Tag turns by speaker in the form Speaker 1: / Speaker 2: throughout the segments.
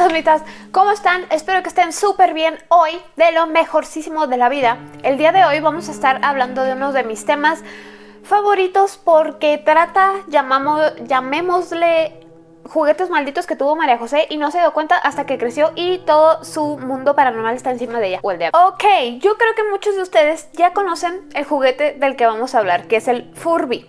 Speaker 1: Fantasmitas, ¿cómo están? Espero que estén súper bien hoy, de lo mejorcísimo de la vida. El día de hoy vamos a estar hablando de uno de mis temas favoritos porque trata, llamamos, llamémosle juguetes malditos que tuvo María José y no se dio cuenta hasta que creció y todo su mundo paranormal está encima de ella. O de Ok, yo creo que muchos de ustedes ya conocen el juguete del que vamos a hablar, que es el Furby.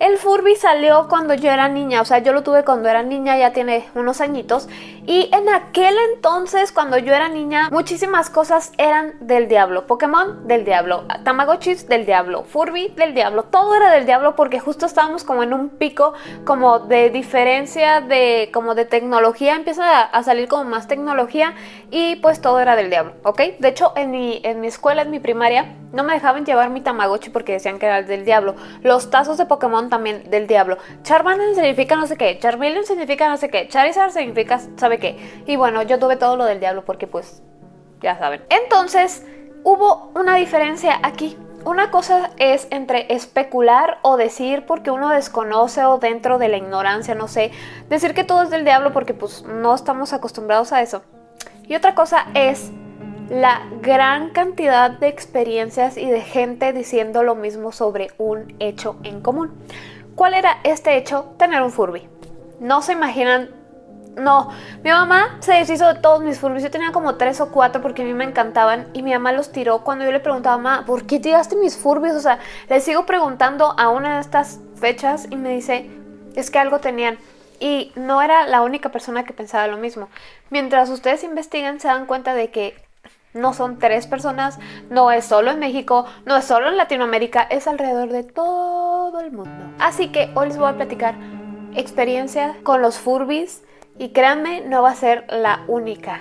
Speaker 1: El Furby salió cuando yo era niña, o sea, yo lo tuve cuando era niña, ya tiene unos añitos. Y en aquel entonces, cuando yo era niña, muchísimas cosas eran del diablo. Pokémon, del diablo. Tamagotchis, del diablo. Furby, del diablo. Todo era del diablo porque justo estábamos como en un pico como de diferencia de como de tecnología. Empieza a, salir como más tecnología y pues todo era del diablo, ¿ok? De hecho, en mi, en mi escuela, en mi primaria, no me dejaban llevar mi Tamagotchi porque decían que era el del diablo. Los tazos de Pokémon también del diablo. Charmander significa no sé qué, Charmeleon significa no sé qué, Charizard significa sabe qué. Y bueno, yo tuve todo lo del diablo porque pues ya saben. Entonces, hubo una diferencia aquí. Una cosa es entre especular o decir porque uno desconoce o dentro de la ignorancia, no sé, decir que todo es del diablo porque pues no estamos acostumbrados a eso. Y otra cosa es la gran cantidad de experiencias y de gente diciendo lo mismo sobre un hecho en común. ¿Cuál era este hecho? Tener un Furby. No se imaginan no, mi mamá se deshizo de todos mis Furbies. Yo tenía como tres o cuatro porque a mí me encantaban y mi mamá los tiró cuando yo le preguntaba, mamá, ¿por qué tiraste mis Furbies? O sea, le sigo preguntando a una de estas fechas y me dice, es que algo tenían. Y no era la única persona que pensaba lo mismo. Mientras ustedes investigan se dan cuenta de que no son tres personas, no es solo en México, no es solo en Latinoamérica, es alrededor de todo el mundo. Así que hoy les voy a platicar experiencia con los Furbies y créanme, no va a ser la única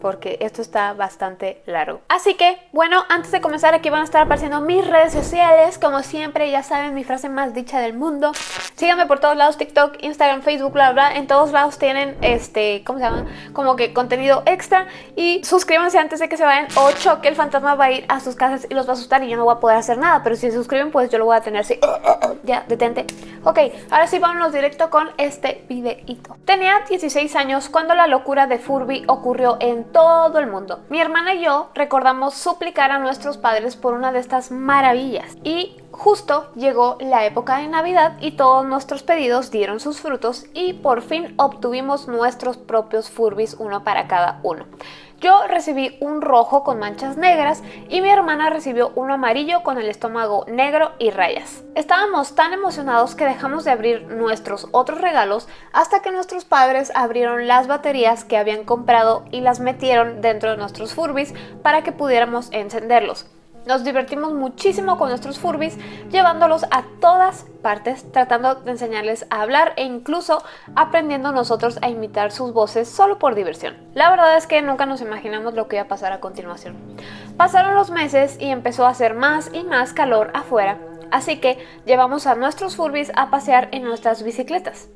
Speaker 1: porque esto está bastante largo. Así que, bueno, antes de comenzar aquí van a estar apareciendo mis redes sociales. Como siempre, ya saben, mi frase más dicha del mundo. Síganme por todos lados, TikTok, Instagram, Facebook, bla, bla. En todos lados tienen, este, ¿cómo se llama? Como que contenido extra. Y suscríbanse antes de que se vayan o choque el fantasma va a ir a sus casas y los va a asustar y yo no voy a poder hacer nada. Pero si se suscriben, pues yo lo voy a tener así. ya, detente. Ok, ahora sí vámonos directo con este videito. Tenía 16 años cuando la locura de Furby ocurrió en todo el mundo. Mi hermana y yo recordamos suplicar a nuestros padres por una de estas maravillas y justo llegó la época de Navidad y todos nuestros pedidos dieron sus frutos y por fin obtuvimos nuestros propios Furbis uno para cada uno. Yo recibí un rojo con manchas negras y mi hermana recibió uno amarillo con el estómago negro y rayas. Estábamos tan emocionados que dejamos de abrir nuestros otros regalos hasta que nuestros padres abrieron las baterías que habían comprado y las metieron dentro de nuestros Furbis para que pudiéramos encenderlos. Nos divertimos muchísimo con nuestros Furbis, llevándolos a todas partes, tratando de enseñarles a hablar e incluso aprendiendo nosotros a imitar sus voces solo por diversión. La verdad es que nunca nos imaginamos lo que iba a pasar a continuación. Pasaron los meses y empezó a hacer más y más calor afuera, así que llevamos a nuestros Furbis a pasear en nuestras bicicletas.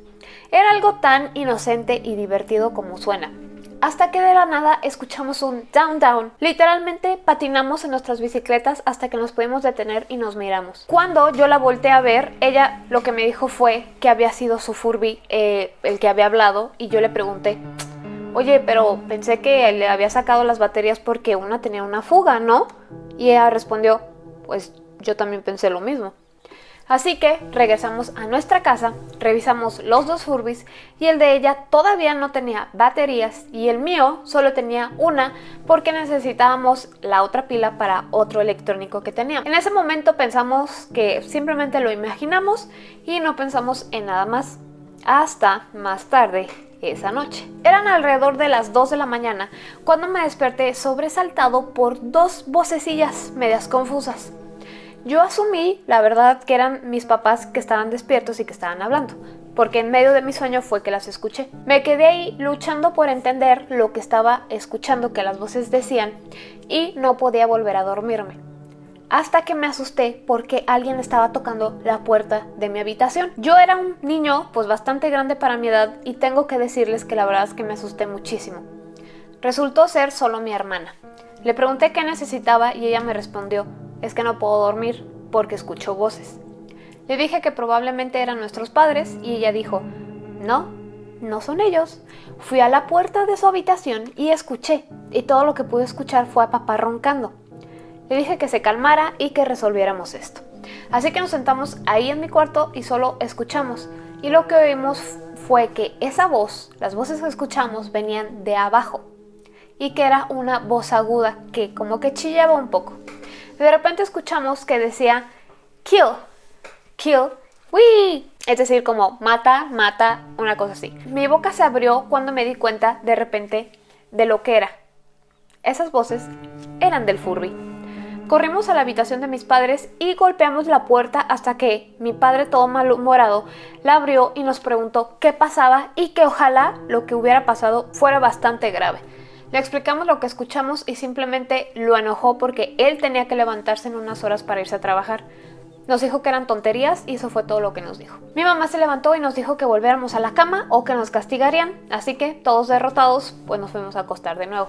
Speaker 1: Era algo tan inocente y divertido como suena, hasta que de la nada escuchamos un down down. Literalmente patinamos en nuestras bicicletas hasta que nos pudimos detener y nos miramos. Cuando yo la volteé a ver, ella lo que me dijo fue que había sido su Furby eh, el que había hablado y yo le pregunté, oye, pero pensé que le había sacado las baterías porque una tenía una fuga, ¿no? Y ella respondió, pues yo también pensé lo mismo. Así que regresamos a nuestra casa, revisamos los dos Furbis y el de ella todavía no tenía baterías y el mío solo tenía una porque necesitábamos la otra pila para otro electrónico que tenía. En ese momento pensamos que simplemente lo imaginamos y no pensamos en nada más hasta más tarde esa noche. Eran alrededor de las 2 de la mañana cuando me desperté sobresaltado por dos vocecillas medias confusas. Yo asumí, la verdad, que eran mis papás que estaban despiertos y que estaban hablando, porque en medio de mi sueño fue que las escuché. Me quedé ahí luchando por entender lo que estaba escuchando que las voces decían y no podía volver a dormirme. Hasta que me asusté porque alguien estaba tocando la puerta de mi habitación. Yo era un niño pues bastante grande para mi edad y tengo que decirles que la verdad es que me asusté muchísimo. Resultó ser solo mi hermana. Le pregunté qué necesitaba y ella me respondió, es que no puedo dormir porque escucho voces. Le dije que probablemente eran nuestros padres y ella dijo, no, no son ellos. Fui a la puerta de su habitación y escuché, y todo lo que pude escuchar fue a papá roncando. Le dije que se calmara y que resolviéramos esto. Así que nos sentamos ahí en mi cuarto y solo escuchamos. Y lo que oímos fue que esa voz, las voces que escuchamos venían de abajo. Y que era una voz aguda que como que chillaba un poco. De repente escuchamos que decía, kill, kill, ¡Wii! Es decir, como mata, mata, una cosa así. Mi boca se abrió cuando me di cuenta de repente de lo que era. Esas voces eran del Furby. Corrimos a la habitación de mis padres y golpeamos la puerta hasta que mi padre todo malhumorado la abrió y nos preguntó qué pasaba y que ojalá lo que hubiera pasado fuera bastante grave. Le explicamos lo que escuchamos y simplemente lo enojó porque él tenía que levantarse en unas horas para irse a trabajar. Nos dijo que eran tonterías y eso fue todo lo que nos dijo. Mi mamá se levantó y nos dijo que volviéramos a la cama o que nos castigarían, así que todos derrotados pues nos fuimos a acostar de nuevo.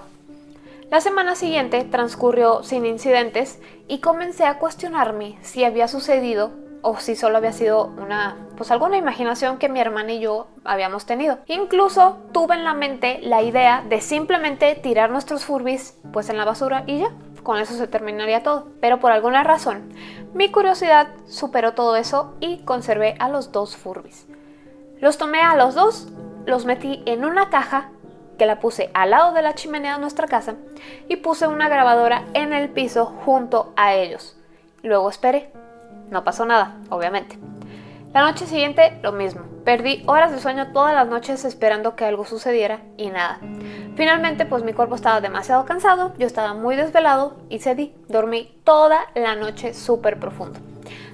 Speaker 1: La semana siguiente transcurrió sin incidentes y comencé a cuestionarme si había sucedido o si solo había sido una, pues alguna imaginación que mi hermana y yo habíamos tenido. Incluso tuve en la mente la idea de simplemente tirar nuestros furbis pues en la basura y ya, con eso se terminaría todo. Pero por alguna razón, mi curiosidad superó todo eso y conservé a los dos Furbis. Los tomé a los dos, los metí en una caja que la puse al lado de la chimenea de nuestra casa y puse una grabadora en el piso junto a ellos. Luego esperé. No pasó nada, obviamente. La noche siguiente, lo mismo. Perdí horas de sueño todas las noches esperando que algo sucediera y nada. Finalmente, pues mi cuerpo estaba demasiado cansado, yo estaba muy desvelado y cedí. Dormí toda la noche súper profundo.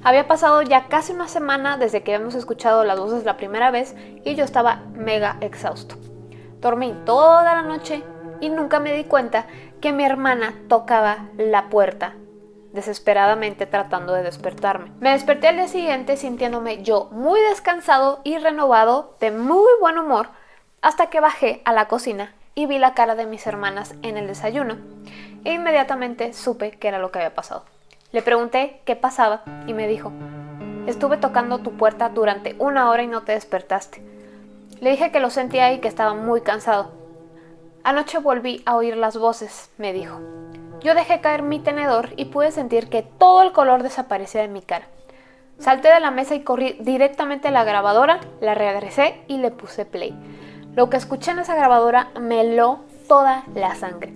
Speaker 1: Había pasado ya casi una semana desde que habíamos escuchado las voces la primera vez y yo estaba mega exhausto. Dormí toda la noche y nunca me di cuenta que mi hermana tocaba la puerta desesperadamente tratando de despertarme. Me desperté al día siguiente sintiéndome yo muy descansado y renovado, de muy buen humor, hasta que bajé a la cocina y vi la cara de mis hermanas en el desayuno e inmediatamente supe qué era lo que había pasado. Le pregunté qué pasaba y me dijo, estuve tocando tu puerta durante una hora y no te despertaste. Le dije que lo sentía y que estaba muy cansado. Anoche volví a oír las voces, me dijo. Yo dejé caer mi tenedor y pude sentir que todo el color desaparecía de mi cara. Salté de la mesa y corrí directamente a la grabadora, la regresé y le puse play. Lo que escuché en esa grabadora me heló toda la sangre.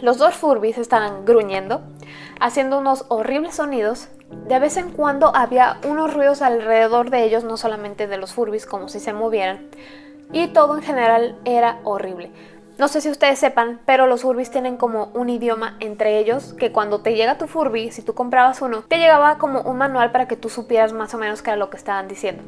Speaker 1: Los dos Furbis estaban gruñendo, haciendo unos horribles sonidos. De vez en cuando había unos ruidos alrededor de ellos, no solamente de los Furbis, como si se movieran. Y todo en general era horrible. No sé si ustedes sepan, pero los Furbis tienen como un idioma entre ellos que cuando te llega tu Furby, si tú comprabas uno, te llegaba como un manual para que tú supieras más o menos qué era lo que estaban diciendo.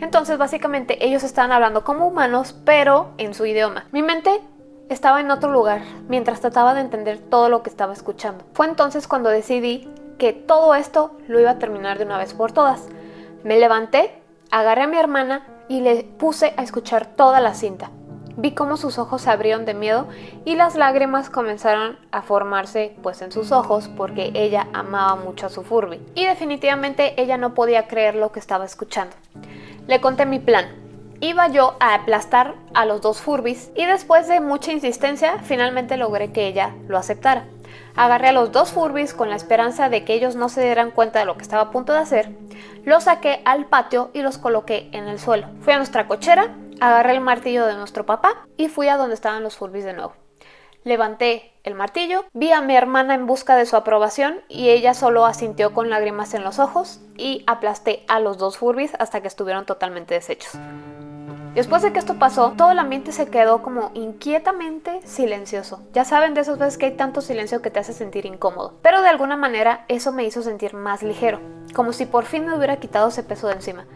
Speaker 1: Entonces básicamente ellos estaban hablando como humanos, pero en su idioma. Mi mente estaba en otro lugar mientras trataba de entender todo lo que estaba escuchando. Fue entonces cuando decidí que todo esto lo iba a terminar de una vez por todas. Me levanté, agarré a mi hermana y le puse a escuchar toda la cinta. Vi cómo sus ojos se abrieron de miedo y las lágrimas comenzaron a formarse pues en sus ojos porque ella amaba mucho a su Furby. Y definitivamente ella no podía creer lo que estaba escuchando. Le conté mi plan. Iba yo a aplastar a los dos Furbis y después de mucha insistencia finalmente logré que ella lo aceptara. Agarré a los dos Furbis con la esperanza de que ellos no se dieran cuenta de lo que estaba a punto de hacer, los saqué al patio y los coloqué en el suelo. Fui a nuestra cochera Agarré el martillo de nuestro papá y fui a donde estaban los Furbis de nuevo. Levanté el martillo, vi a mi hermana en busca de su aprobación y ella solo asintió con lágrimas en los ojos y aplasté a los dos Furbis hasta que estuvieron totalmente deshechos. Después de que esto pasó, todo el ambiente se quedó como inquietamente silencioso. Ya saben de esas veces que hay tanto silencio que te hace sentir incómodo. Pero de alguna manera eso me hizo sentir más ligero, como si por fin me hubiera quitado ese peso de encima.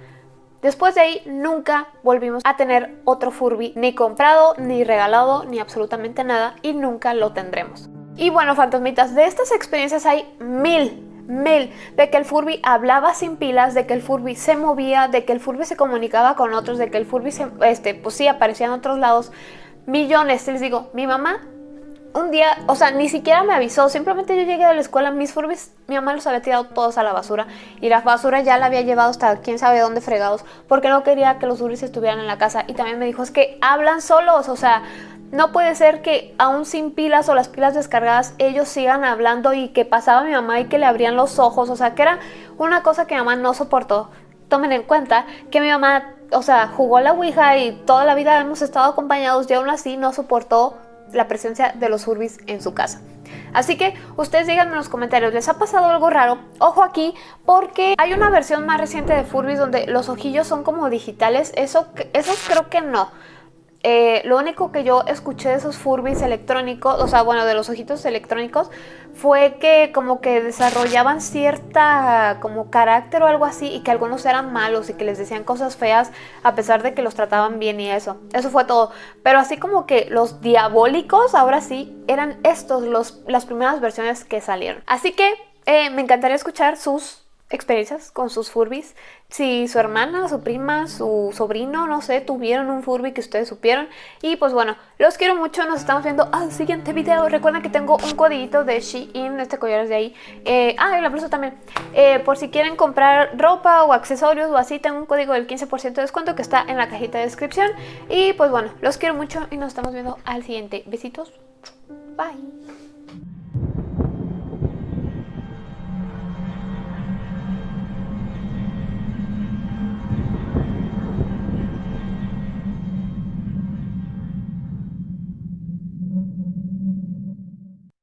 Speaker 1: Después de ahí nunca volvimos a tener otro Furby ni comprado, ni regalado, ni absolutamente nada y nunca lo tendremos. Y bueno, fantasmitas, de estas experiencias hay mil, mil, de que el Furby hablaba sin pilas, de que el Furby se movía, de que el Furby se comunicaba con otros, de que el Furby, se, este, pues sí, aparecía en otros lados, millones, les digo, mi mamá un día, o sea, ni siquiera me avisó, simplemente yo llegué de la escuela, mis Furbies, mi mamá los había tirado todos a la basura y la basura ya la había llevado hasta quién sabe dónde fregados porque no quería que los Furbies estuvieran en la casa y también me dijo, es que hablan solos, o sea, no puede ser que aún sin pilas o las pilas descargadas ellos sigan hablando y que pasaba mi mamá y que le abrían los ojos, o sea, que era una cosa que mi mamá no soportó. Tomen en cuenta que mi mamá, o sea, jugó la Ouija y toda la vida hemos estado acompañados y aún así no soportó la presencia de los Furbis en su casa. Así que ustedes díganme en los comentarios, ¿les ha pasado algo raro? Ojo aquí, porque hay una versión más reciente de Furbis donde los ojillos son como digitales, eso, creo que no. Eh, lo único que yo escuché de esos Furbis electrónicos, o sea, bueno, de los ojitos electrónicos, fue que como que desarrollaban cierta como carácter o algo así y que algunos eran malos y que les decían cosas feas a pesar de que los trataban bien y eso. Eso fue todo. Pero así como que los diabólicos, ahora sí, eran estos los, las primeras versiones que salieron. Así que eh, me encantaría escuchar sus experiencias con sus Furbis. Si su hermana, su prima, su sobrino, no sé, tuvieron un Furby que ustedes supieron. Y pues bueno, los quiero mucho, nos estamos viendo al siguiente video. Recuerden que tengo un codiguito de Shein, este collar es de ahí. Eh, ah, y la blusa también. Eh, por si quieren comprar ropa o accesorios o así, tengo un código del 15% de descuento que está en la cajita de descripción. Y pues bueno, los quiero mucho y nos estamos viendo al siguiente. Besitos. Bye.